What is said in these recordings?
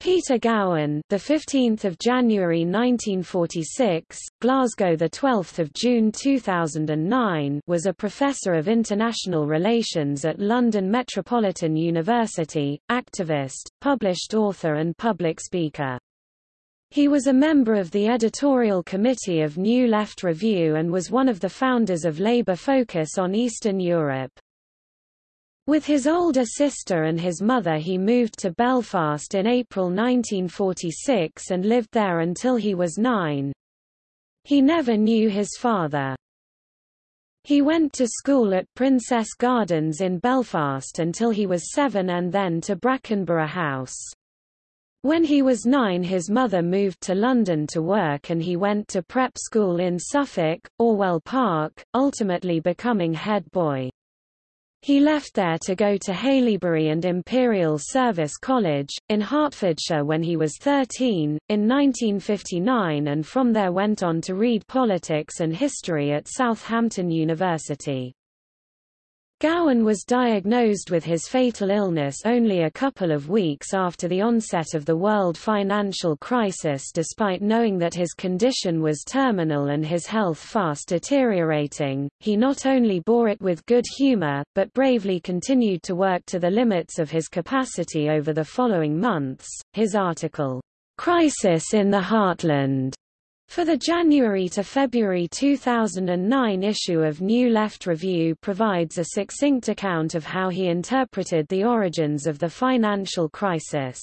Peter Gowan, the 15th of January 1946, Glasgow the 12th of June 2009, was a professor of international relations at London Metropolitan University, activist, published author and public speaker. He was a member of the editorial committee of New Left Review and was one of the founders of Labour Focus on Eastern Europe. With his older sister and his mother he moved to Belfast in April 1946 and lived there until he was nine. He never knew his father. He went to school at Princess Gardens in Belfast until he was seven and then to Brackenber House. When he was nine his mother moved to London to work and he went to prep school in Suffolk, Orwell Park, ultimately becoming head boy. He left there to go to Haileybury and Imperial Service College, in Hertfordshire when he was 13, in 1959 and from there went on to read politics and history at Southampton University. Gowan was diagnosed with his fatal illness only a couple of weeks after the onset of the world financial crisis despite knowing that his condition was terminal and his health fast deteriorating, he not only bore it with good humor, but bravely continued to work to the limits of his capacity over the following months. His article, Crisis in the Heartland, for the January to February 2009 issue of New Left Review provides a succinct account of how he interpreted the origins of the financial crisis.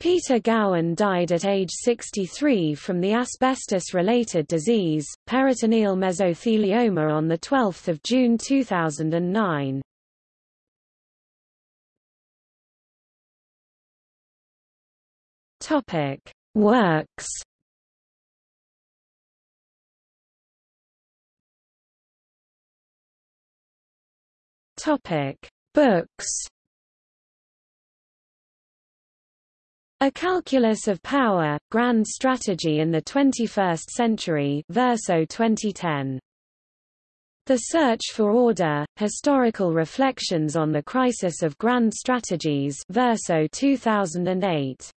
Peter Gowan died at age 63 from the asbestos-related disease, peritoneal mesothelioma on 12 June 2009. Works Topic: Books. A Calculus of Power, Grand Strategy in the 21st Century Verso 2010. The Search for Order, Historical Reflections on the Crisis of Grand Strategies Verso 2008.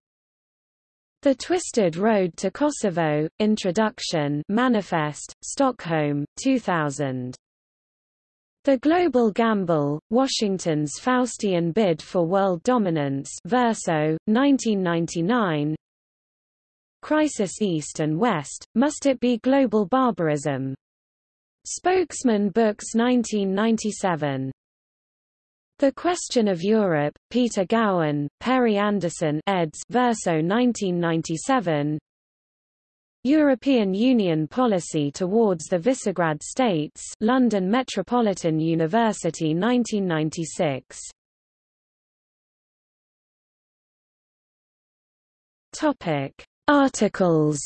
The Twisted Road to Kosovo, Introduction Manifest, Stockholm, 2000. The Global Gamble, Washington's Faustian Bid for World Dominance Verso, 1999 Crisis East and West, Must It Be Global Barbarism? Spokesman Books 1997 The Question of Europe, Peter Gowan, Perry Anderson eds. Verso 1997 European Union policy towards the Visegrad states London Metropolitan University 1996 Topic Articles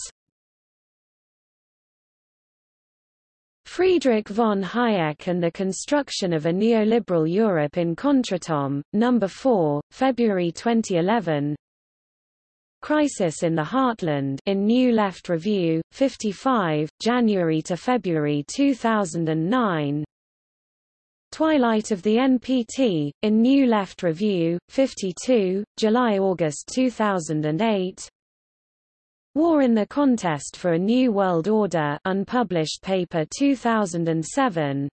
Friedrich von Hayek and the Construction of a Neoliberal Europe in Contretemps, No. 4, February 2011 Crisis in the Heartland in New Left Review, 55, January to February 2009. Twilight of the NPT, in New Left Review, 52, July-August 2008. War in the Contest for a New World Order unpublished paper 2007.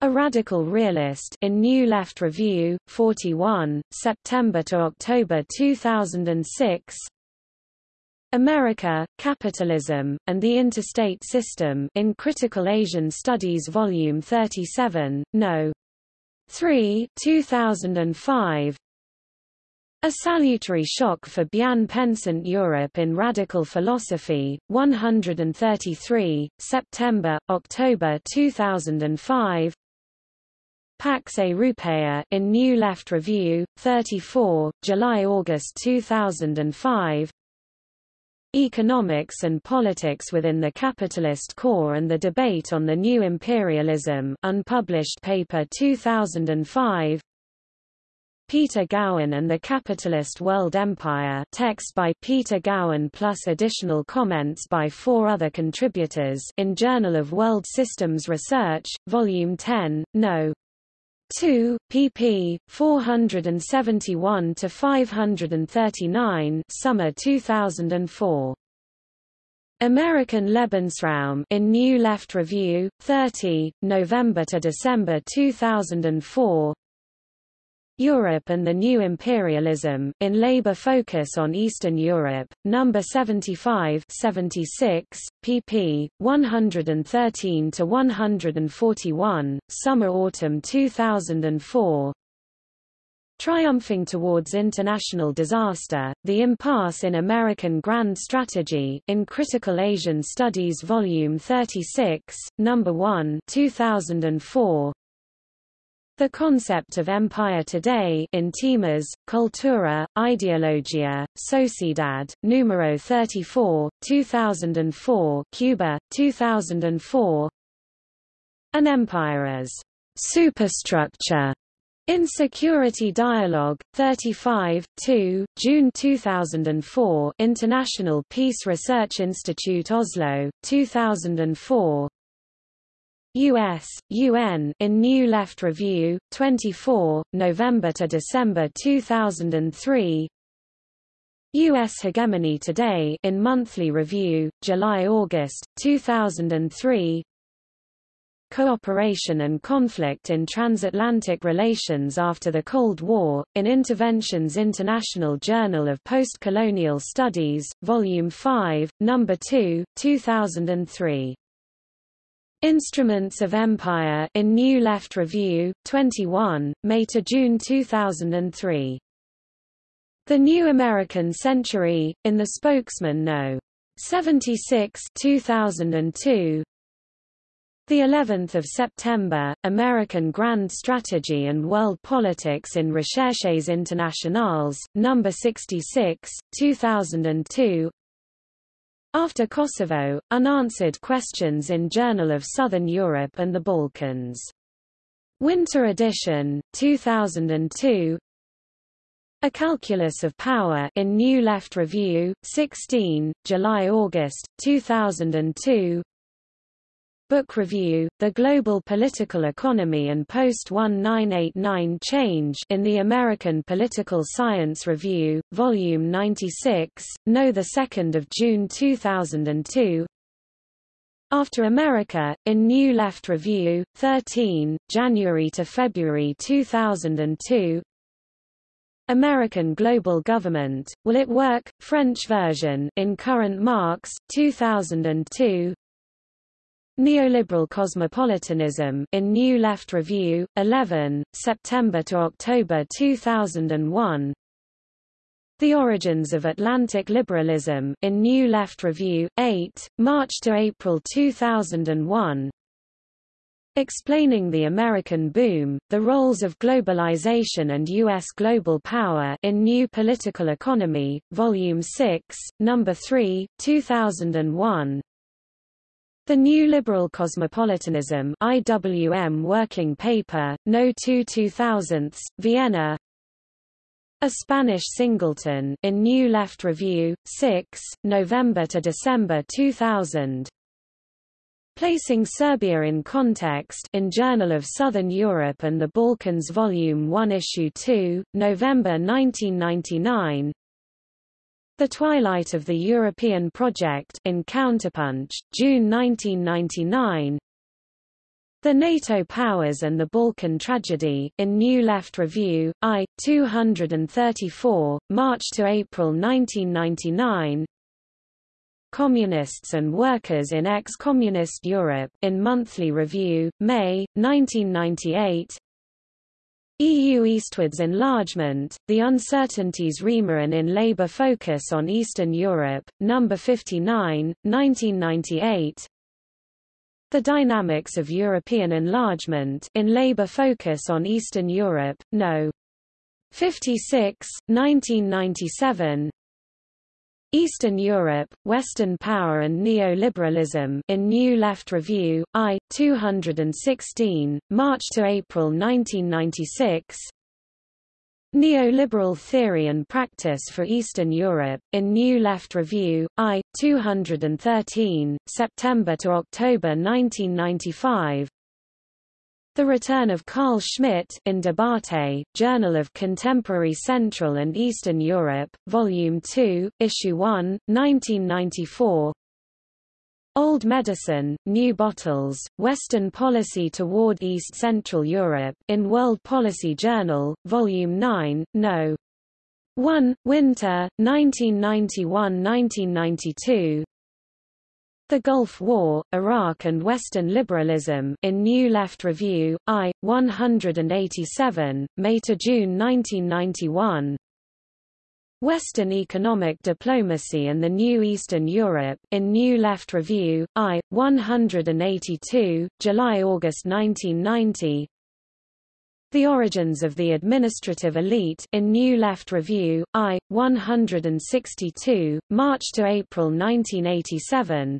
A Radical Realist in New Left Review, 41, September to October 2006. America, Capitalism, and the Interstate System in Critical Asian Studies Volume 37, No. 3, 2005. A Salutary Shock for Bien Pensant Europe in Radical Philosophy, 133, September, October 2005 Pax Europaea in New Left Review, 34, July-August 2005 Economics and Politics within the Capitalist Core and the Debate on the New Imperialism unpublished paper 2005 Peter Gowan and the Capitalist World Empire text by Peter Gowan plus additional comments by four other contributors in Journal of World Systems Research, Volume 10, No. 2, pp. 471 to 539. Summer 2004. American Lebensraum in New Left Review, 30, November to December 2004. Europe and the New Imperialism, in Labour Focus on Eastern Europe, No. 75 76, pp. 113–141, Summer-Autumn 2004 Triumphing towards international disaster, The Impasse in American Grand Strategy, in Critical Asian Studies Volume 36, No. 1 2004, the concept of empire today in Temas, Cultura, Ideologia, Sociedad, numero 34, 2004 Cuba, 2004 An empire as superstructure in Security Dialogue, 35, 2, June 2004 International Peace Research Institute Oslo, 2004 U.S., UN in New Left Review, 24, November to December 2003 U.S. Hegemony Today in Monthly Review, July-August, 2003 Cooperation and Conflict in Transatlantic Relations After the Cold War, in Interventions International Journal of Postcolonial Studies, Volume 5, No. 2, 2003 Instruments of Empire in New Left Review, 21, May to June 2003. The New American Century, in the Spokesman No. 76 2002. The 11th of September, American Grand Strategy and World Politics in Recherches Internationales, number 66, 2002. After Kosovo, Unanswered Questions in Journal of Southern Europe and the Balkans. Winter edition, 2002 A Calculus of Power in New Left Review, 16, July-August, 2002 Book Review, The Global Political Economy and Post-1989 Change in the American Political Science Review, Volume 96, No. 2 June 2002 After America, in New Left Review, 13, January to February 2002 American Global Government, Will It Work? French version in Current Marx, 2002 Neoliberal Cosmopolitanism in New Left Review, 11, September to October 2001. The Origins of Atlantic Liberalism in New Left Review, 8, March to April 2001. Explaining the American Boom, The Roles of Globalization and U.S. Global Power in New Political Economy, Volume 6, No. 3, 2001. The New Liberal Cosmopolitanism IWM Working Paper, No. 2 2000, Vienna. A Spanish Singleton in New Left Review, 6, November to December 2000 Placing Serbia in Context in Journal of Southern Europe and the Balkans Volume 1 Issue 2, November 1999 the Twilight of the European Project in Counterpunch, June 1999. The NATO Powers and the Balkan Tragedy in New Left Review, I, 234, March to April 1999. Communists and Workers in Ex-Communist Europe in Monthly Review, May, 1998. EU eastwards enlargement, the uncertainties Riemann in Labour Focus on Eastern Europe, No. 59, 1998 The Dynamics of European Enlargement in Labour Focus on Eastern Europe, No. 56, 1997 Eastern Europe, Western Power and Neoliberalism in New Left Review, I, 216, March to April 1996 Neoliberal Theory and Practice for Eastern Europe, in New Left Review, I, 213, September to October 1995 The Return of Carl Schmitt in Debate, Journal of Contemporary Central and Eastern Europe, Volume 2, Issue 1, 1994 Old Medicine, New Bottles, Western Policy Toward East Central Europe, in World Policy Journal, Volume 9, No. 1, Winter, 1991–1992 the Gulf War, Iraq and Western Liberalism in New Left Review, I, 187, May–June 1991 Western Economic Diplomacy and the New Eastern Europe, in New Left Review, I, 182, July–August 1990 The Origins of the Administrative Elite in New Left Review, I, 162, March–April 1987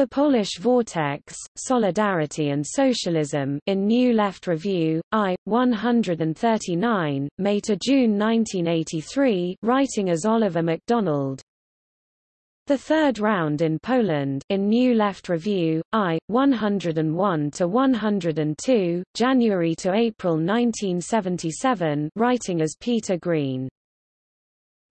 the Polish Vortex, Solidarity and Socialism in New Left Review, I, 139, May to June 1983, writing as Oliver MacDonald. The Third Round in Poland in New Left Review, I, 101 to 102, January to April 1977, writing as Peter Green.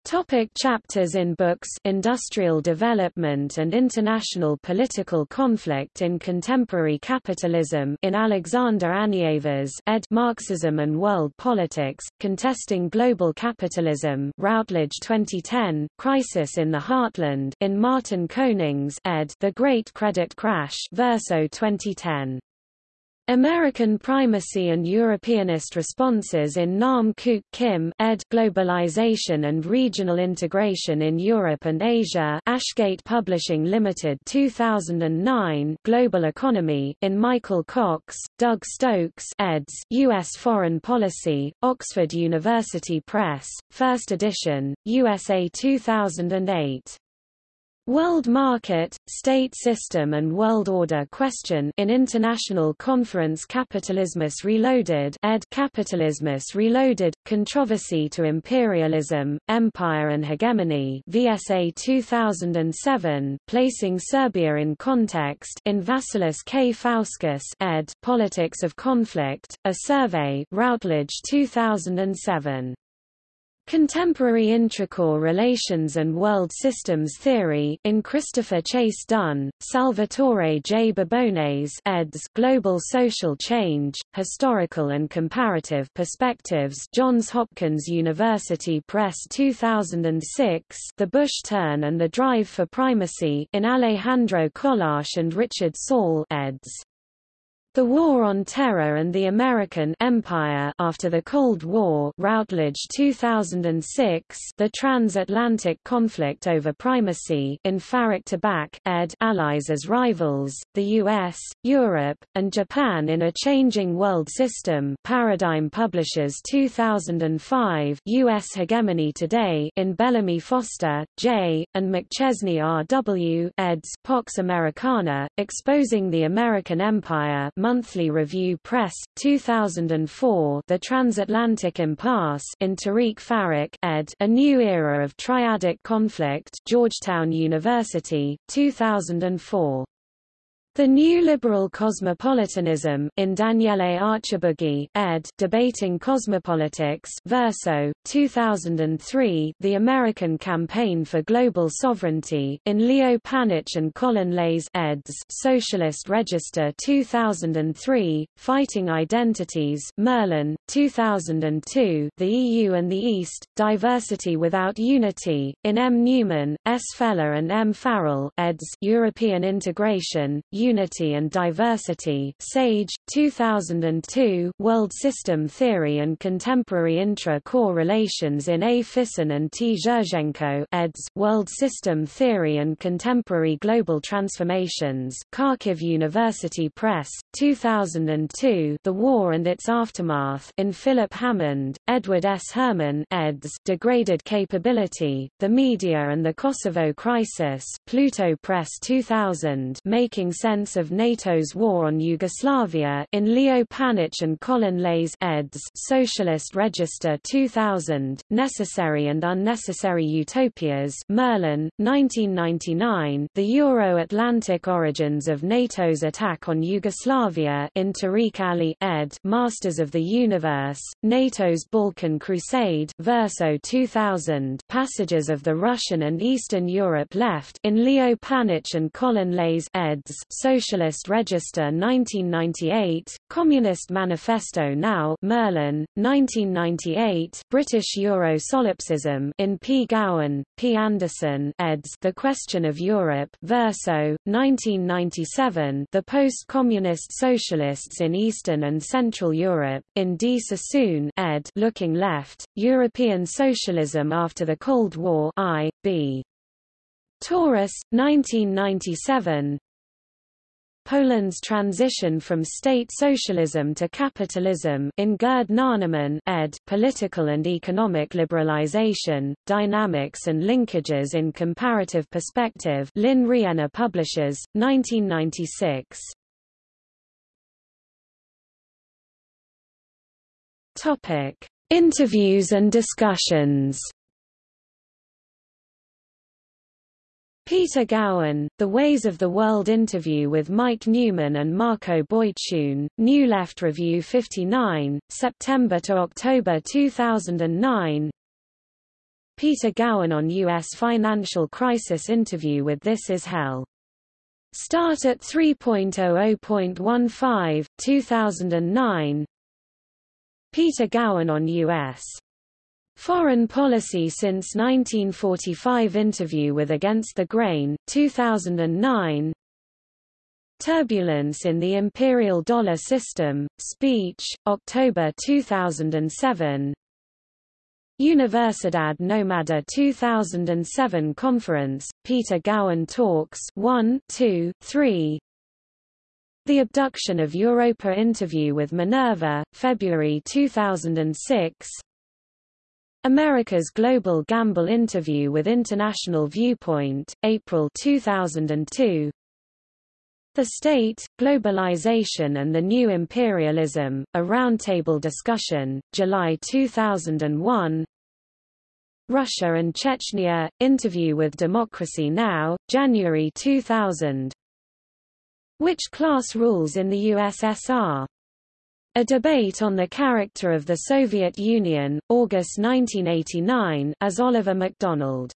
Topic chapters in books Industrial Development and International Political Conflict in Contemporary Capitalism in Alexander Anievas ed. Marxism and World Politics, Contesting Global Capitalism Routledge 2010, Crisis in the Heartland in Martin Konings ed. The Great Credit Crash Verso 2010. American Primacy and Europeanist Responses in Nam Kuk Kim ed. Globalization and Regional Integration in Europe and Asia Ashgate Publishing Limited 2009 Global Economy in Michael Cox, Doug Stokes eds. U.S. Foreign Policy, Oxford University Press, 1st edition, USA 2008. World Market, State System and World Order Question in International Conference Kapitalismus Reloaded ed. Kapitalismus Reloaded, Controversy to Imperialism, Empire and Hegemony VSA 2007, Placing Serbia in Context in Vasilis K. Fouskas ed. Politics of Conflict, A Survey Routledge 2007. Contemporary Intracore Relations and World Systems Theory in Christopher Chase Dunn, Salvatore J. Babones eds. Global Social Change, Historical and Comparative Perspectives Johns Hopkins University Press 2006 The Bush Turn and the Drive for Primacy in Alejandro Colás and Richard Saull eds. The War on Terror and the American Empire after the Cold War Routledge 2006 The Transatlantic Conflict over Primacy in Faruk Tabak ed. Allies as Rivals, the US, Europe, and Japan in a Changing World System Paradigm Publishers 2005 US Hegemony Today in Bellamy Foster, J., and McChesney R. W. eds. Pax Americana, Exposing the American Empire Monthly Review Press, 2004 The Transatlantic Impasse in Tariq Farrak ed. A New Era of Triadic Conflict Georgetown University, 2004. The New Liberal Cosmopolitanism in Daniele Archibugi, ed. Debating Cosmopolitics Verso, 2003 The American Campaign for Global Sovereignty in Leo Panitch and Colin Leys eds. Socialist Register 2003, Fighting Identities Merlin, 2002 The EU and the East, Diversity Without Unity, in M. Newman, S. Fella and M. Farrell eds. European Integration, Unity and Diversity Sage, 2002 World System Theory and Contemporary Intra-Core Relations in A. Fisson and T. Zherzhenko eds. World System Theory and Contemporary Global Transformations Kharkiv University Press, 2002 The War and Its Aftermath in Philip Hammond, Edward S. Herman eds. Degraded Capability, The Media and the Kosovo Crisis Pluto Press 2000 Making Sense Of NATO's War on Yugoslavia in Leo Panitch and Colin Leys eds. Socialist Register 2000, Necessary and Unnecessary Utopias Merlin, 1999 The Euro-Atlantic Origins of NATO's Attack on Yugoslavia in Tariq Ali ed. Masters of the Universe, NATO's Balkan Crusade Verso 2000 Passages of the Russian and Eastern Europe Left in Leo Panitch and Colin Leys eds. Socialist Register 1998, Communist Manifesto Now Merlin, 1998 British Euro Solipsism in P. Gowan, P. Anderson eds. The Question of Europe Verso, 1997 The Post-Communist Socialists in Eastern and Central Europe, in D. Sassoon ed. Looking Left, European Socialism After the Cold War I, B. Tauris, 1997 Poland's transition from state socialism to capitalism in Gerd Nonneman ed. Political and Economic Liberalization, Dynamics and Linkages in Comparative Perspective Lynne Rienner Publishers, 1996. Topic. Interviews and discussions Peter Gowan, The Ways of the World interview with Mike Newman and Marko Bojcun, New Left Review 59, September to October 2009 Peter Gowan on U.S. financial crisis interview with This Is Hell. Start at 3.00.15, 2009 Peter Gowan on U.S. Foreign Policy since 1945 Interview with Against the Grain, 2009 Turbulence in the Imperial Dollar System, Speech, October 2007 Universidad Nomada 2007 Conference, Peter Gowan Talks 1, 2, 3 The Abduction of Europa interview with Minerva, February 2006 America's Global Gamble interview with International Viewpoint, April 2002 The State, Globalization and the New Imperialism, a roundtable discussion, July 2001 Russia and Chechnya, interview with Democracy Now!, January 2000 Which class rules in the USSR? A debate on the character of the Soviet Union, August 1989 as Oliver MacDonald